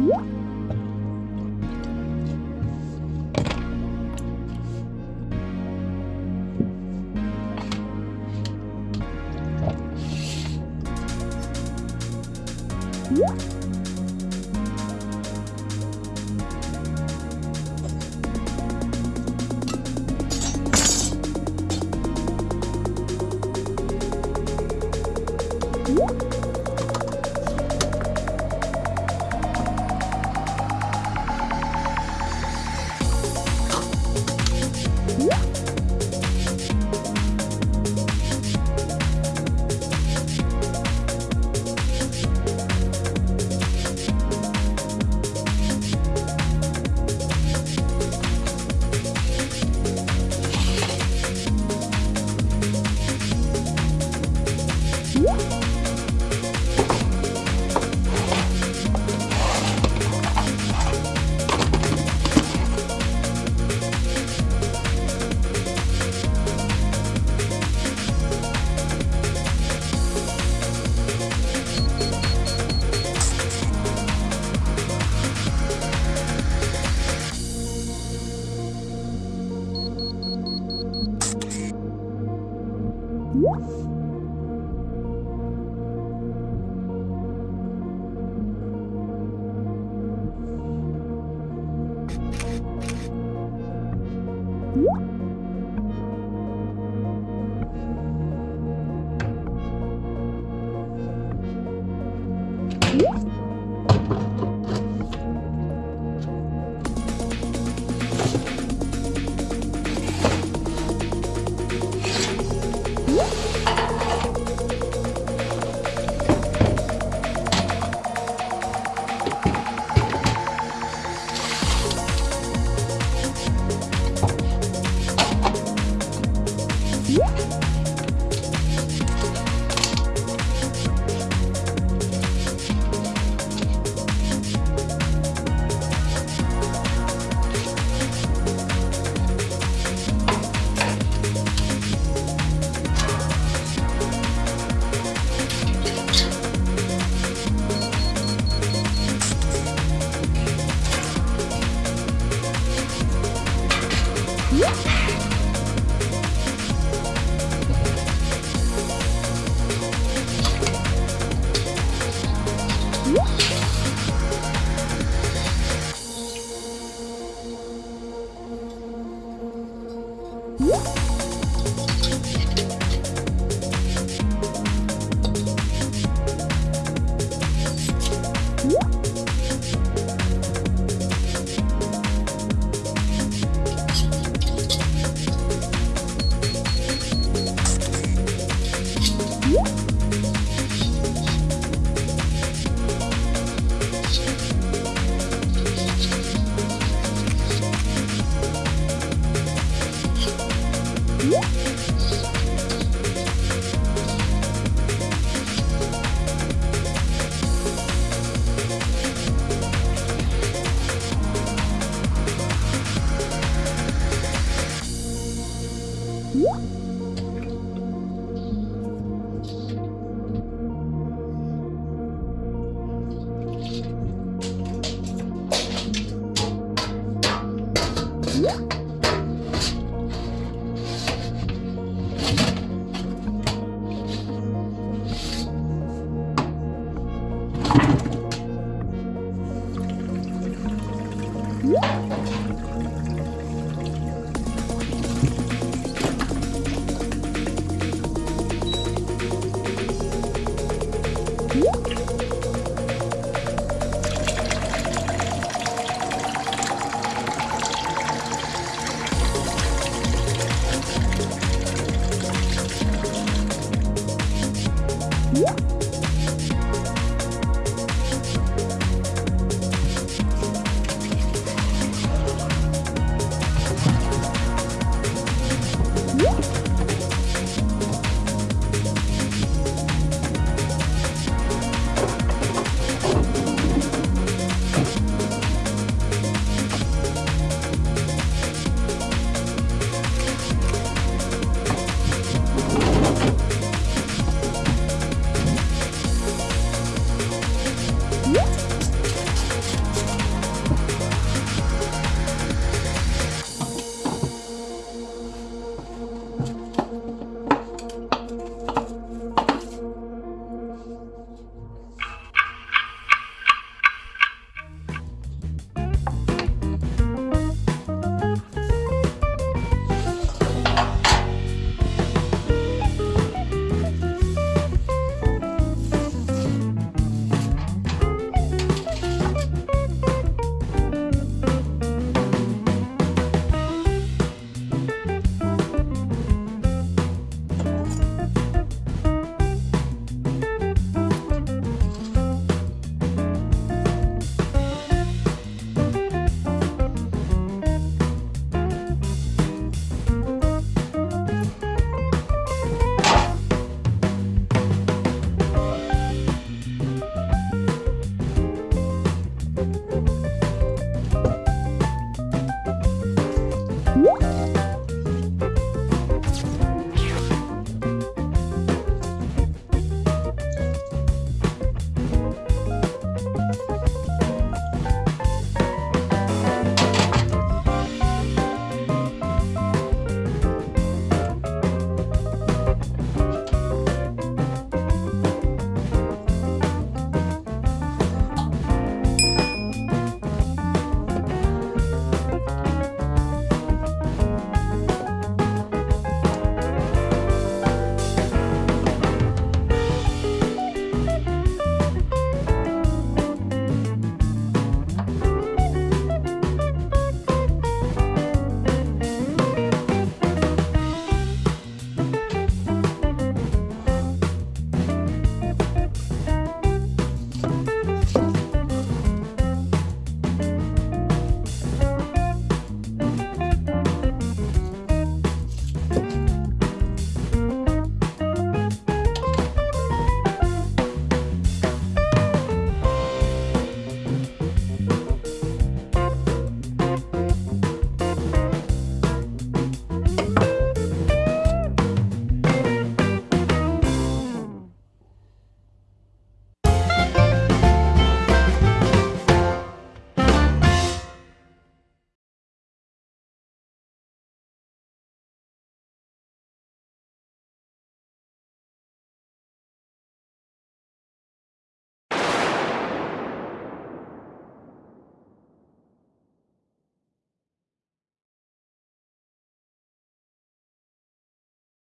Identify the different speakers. Speaker 1: What? What? Thank you. 呜。you